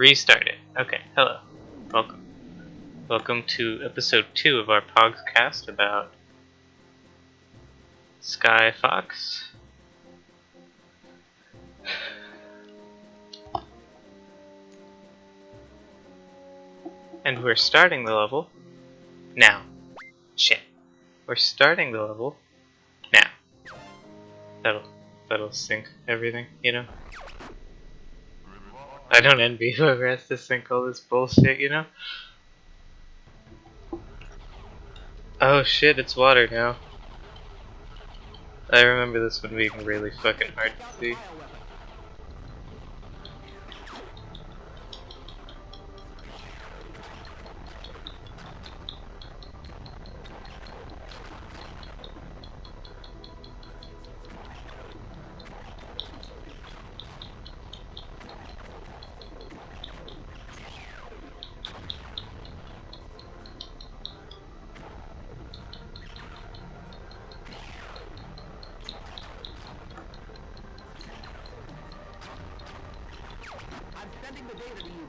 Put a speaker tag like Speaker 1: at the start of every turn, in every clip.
Speaker 1: Restart it. Okay, hello. Welcome. Welcome to episode 2 of our podcast about Sky Fox. And we're starting the level now. Shit. We're starting the level now. That'll that'll sync everything, you know? I don't envy whoever has to sink all this bullshit, you know? Oh shit, it's water now. I remember this one being really fucking hard to see.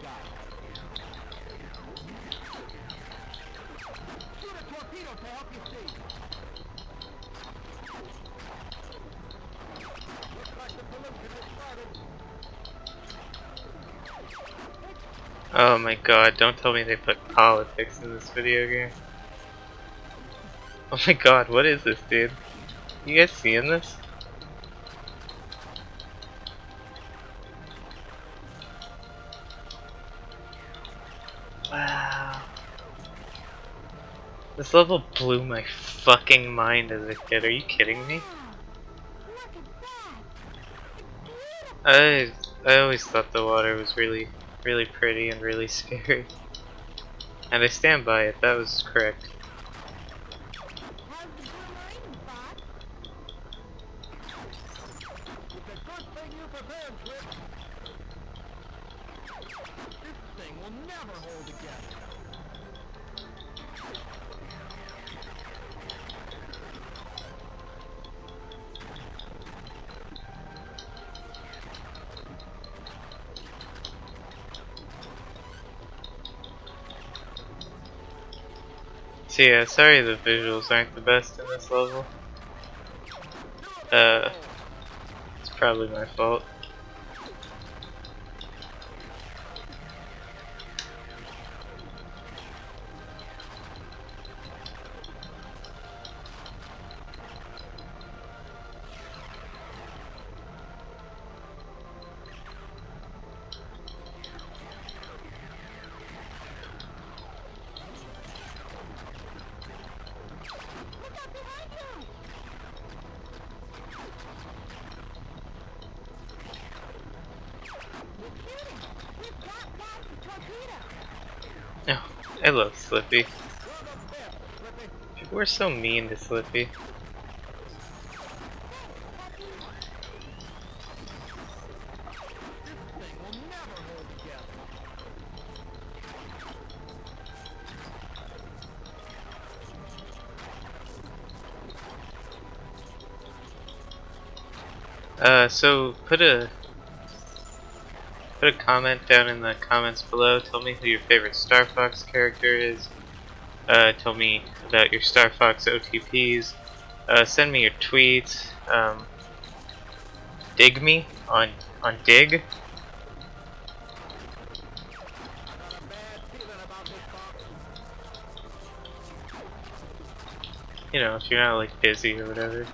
Speaker 2: Guys. Shoot a torpedo to help you see. Looks like the has started.
Speaker 1: Oh my god, don't tell me they put politics in this video game. Oh my god, what is this, dude? You guys seeing this? This level blew my fucking mind as a kid. Are you kidding me? I I always thought the water was really really pretty and really scary. And I stand by it, that was correct. So yeah, sorry the visuals aren't the best in this level. Uh, it's probably my fault. Oh, I love Slippy. People are so mean to Slippy.
Speaker 2: This thing will never hold together.
Speaker 1: Uh, so put a put a comment down in the comments below. Tell me who your favorite Star Fox character is. Uh, tell me about your Star Fox OTPs. Uh, send me your tweets. Um, dig me on on Dig. You know, if you're not like busy or whatever.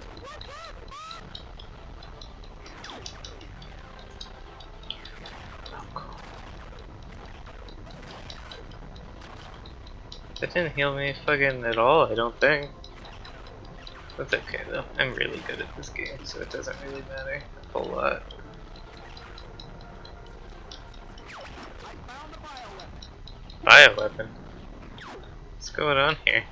Speaker 1: That didn't heal me fucking at all, I don't think. That's okay though. I'm really good at this game, so it doesn't really matter a whole lot.
Speaker 2: Bioweapon.
Speaker 1: What's going on here?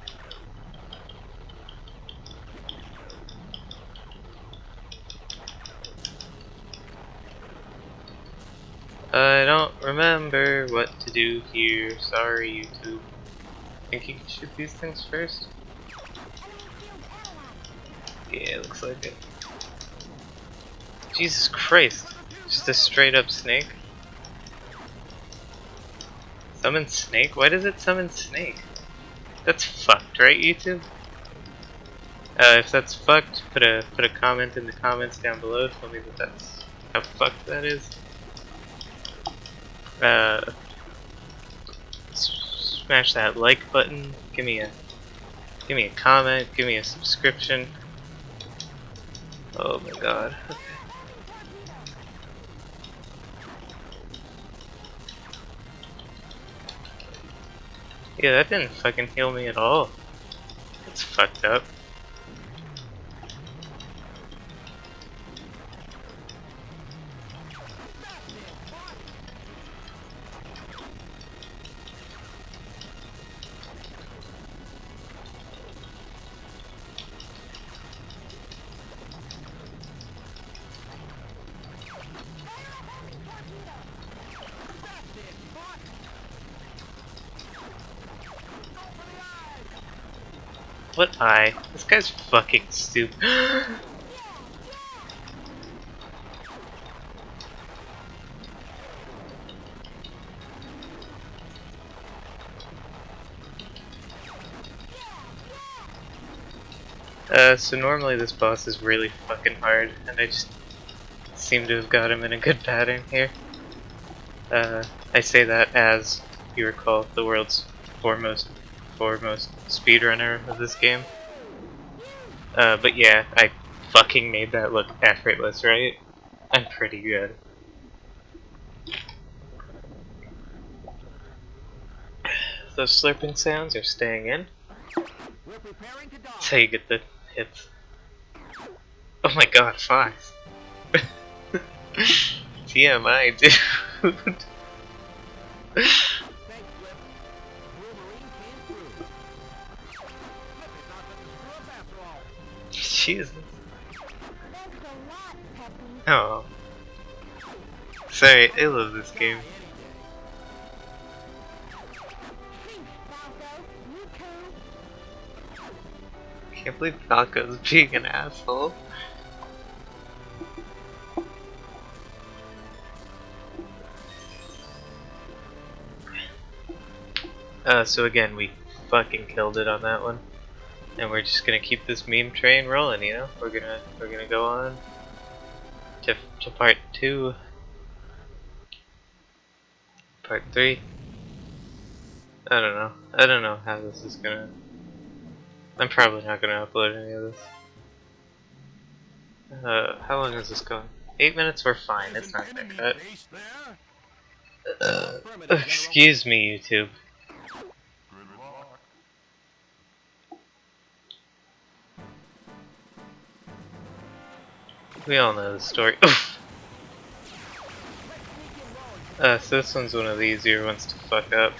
Speaker 1: I don't remember what to do here. Sorry, YouTube. Think you can shoot these things first? Yeah, looks like it. Jesus Christ. Just a straight up snake? Summon Snake? Why does it summon Snake? That's fucked, right, YouTube? Uh, if that's fucked, put a put a comment in the comments down below. Tell me that that's how fucked that is. Uh, smash that like button. Give me a give me a comment. Give me a subscription. Oh my god. Okay. Yeah, that didn't fucking heal me at all. It's fucked up. What eye? This guy's fucking stupid. Uh, so normally this boss is really fucking hard, and I just seem to have got him in a good pattern here. Uh, I say that as you recall the world's foremost foremost speedrunner of this game. Uh, but yeah, I fucking made that look effortless, right? I'm pretty good. Those slurping sounds are staying in. That's how you get the hits. Oh my god, five. TMI, dude. Jesus.
Speaker 3: Thanks a lot, Peppy.
Speaker 1: Oh. Sorry, I love this game.
Speaker 3: Thanks, Falco. You too.
Speaker 1: Can't believe Falco's being an asshole. Uh, so again, we fucking killed it on that one, and we're just gonna keep this meme train rolling. You know, we're gonna we're gonna go on to to part two, part three. I don't know. I don't know how this is gonna. I'm probably not gonna upload any of this. Uh, how long is this going? Eight minutes? We're fine. It's not gonna cut. Uh, excuse me, YouTube. We all know the story. uh, so this one's one of the easier ones to fuck up.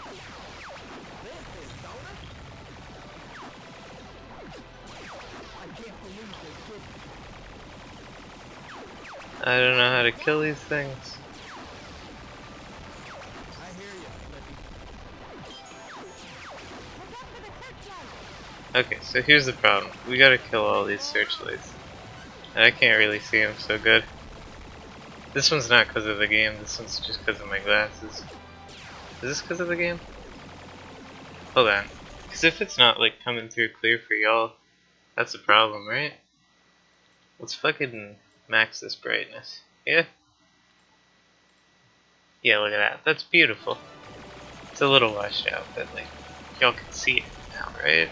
Speaker 1: I don't know how to kill these things. Okay, so here's the problem. We gotta kill all these searchlights. I can't really see them so good. This one's not because of the game, this one's just because of my glasses. Is this because of the game? Hold on. Because if it's not like coming through clear for y'all, that's a problem, right? Let's fucking max this brightness. Yeah? Yeah, look at that. That's beautiful. It's a little washed out, but like, y'all can see it now, right?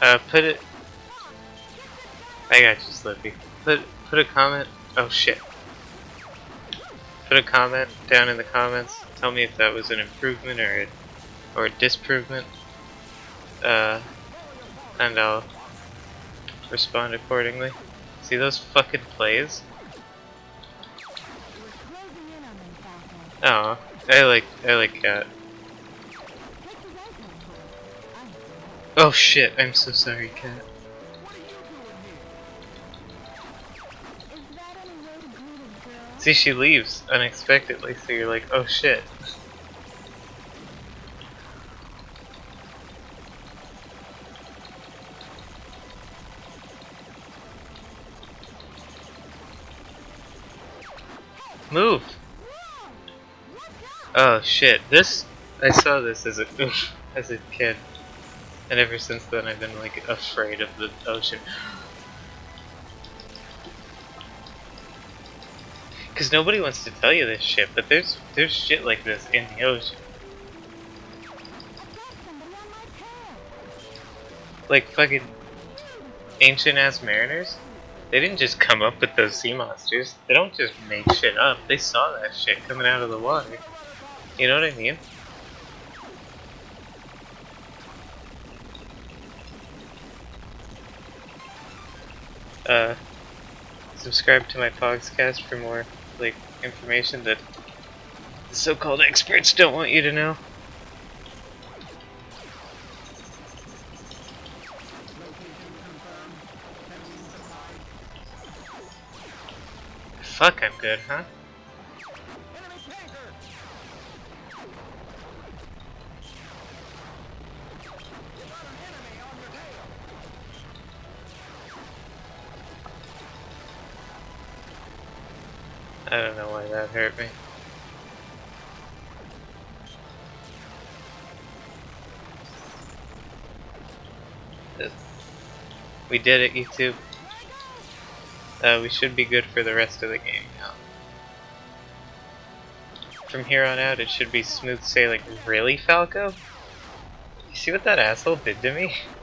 Speaker 1: Uh, put it. I got you, Slippy. Put put a comment. Oh shit. Put a comment down in the comments. Tell me if that was an improvement or a, or a disprovement. Uh, and I'll respond accordingly. See those fucking plays? Oh, I like I like
Speaker 3: Katt.
Speaker 1: Oh shit! I'm so sorry,
Speaker 3: Katt.
Speaker 1: See, she leaves unexpectedly, so you're like, oh shit. Move! Oh shit! This I saw this as a as a kid, and ever since then I've been like afraid of the ocean. Cause nobody wants to tell you this shit, but there's there's shit like this in the ocean. Like fucking ancient ass mariners. They didn't just come up with those sea monsters. They don't just make shit up. They saw that shit coming out of the water. You know what I mean? Uh, subscribe to my Pogscast for more like information that the so-called experts don't want you to know. Fuck, I'm good, huh? I don't know why that hurt me. We did it, YouTube. Uh, we should be good for the rest of the game now. From here on out, it should be smooth sailing. Really, Falco? You see what that asshole did to me?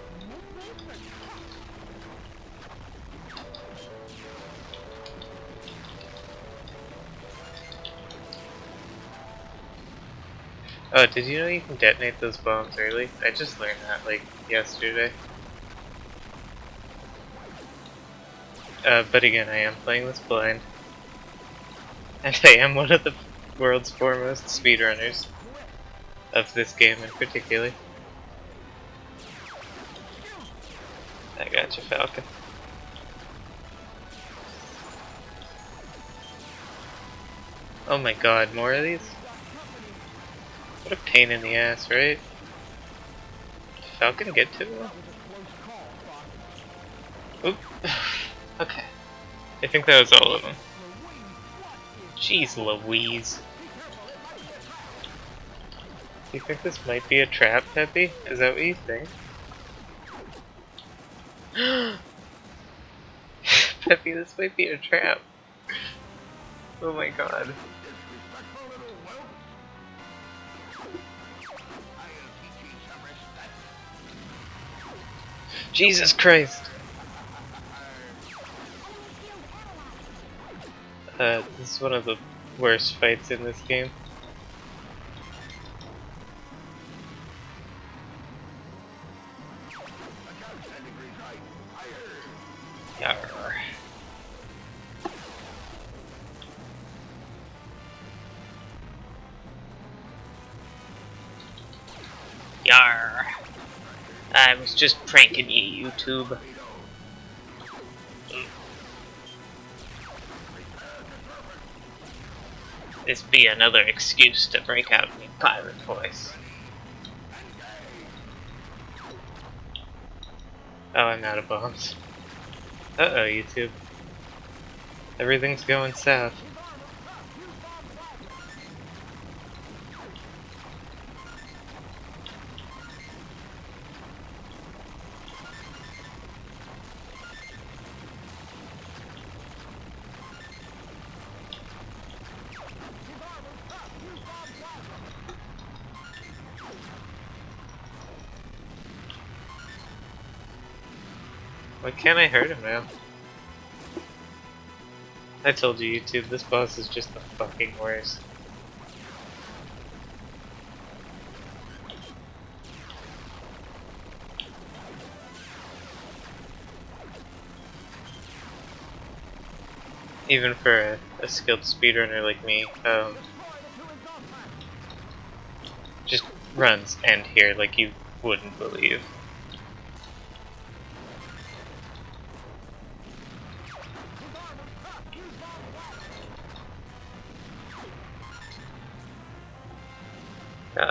Speaker 1: Oh, did you know you can detonate those bombs early? I just learned that, like, yesterday. Uh, but again, I am playing this blind. And I am one of the world's foremost speedrunners of this game in particular. I got you, Falcon. Oh my god, more of these? What a pain in the ass, right? Did Falcon get to him? Oop. okay. I think that was all of them. Jeez Louise. Do you think this might be a trap, Peppy? Is that what you think? Peppy, this might be a trap. Oh my god. Jesus Christ. Uh, this is one of the worst fights in this game. Just pranking you, YouTube. This be another excuse to break out in pirate voice. Oh, I'm out of bombs. Uh-oh, YouTube. Everything's going south. Why can't I hurt him now? I told you, YouTube, this boss is just the fucking worst. Even for a, a skilled speedrunner like me, um, just runs end here like you wouldn't believe.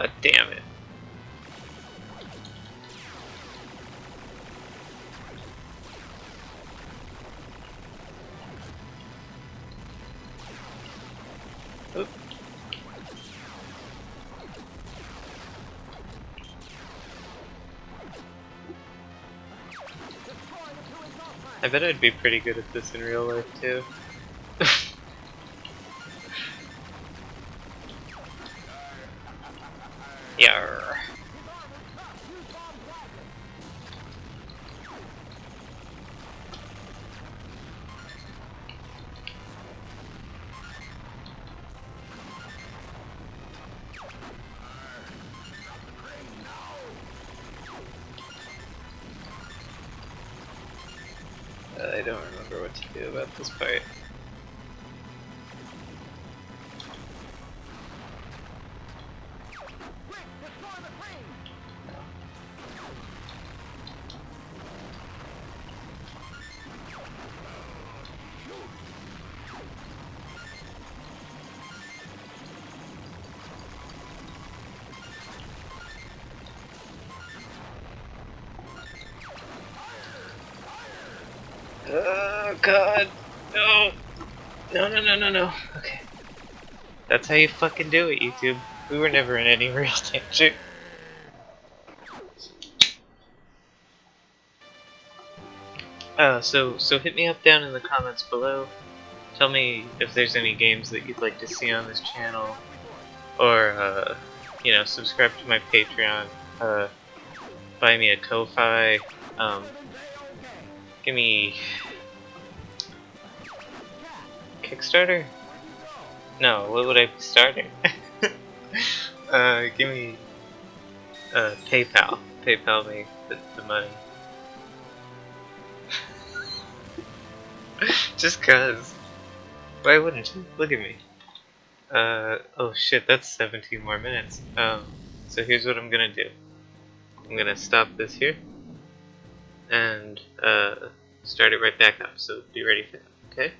Speaker 1: God damn it. I bet I'd be pretty good at this in real life too. I don't remember what to do about this part. Oh god. No. No, no, no, no, no. Okay. That's how you fucking do it, YouTube. We were never in any real danger. Uh, so, so hit me up down in the comments below. Tell me if there's any games that you'd like to see on this channel. Or, uh, you know, subscribe to my Patreon. Uh, buy me a Ko-Fi. Um, give me Kickstarter? No, what would I be starting? uh, give me uh, PayPal. PayPal me the, the money. Just cause. Why wouldn't you? Look at me. Uh, oh shit, that's 17 more minutes. Um, so here's what I'm gonna do. I'm gonna stop this here. And, uh, start it right back up, so be ready for that, okay?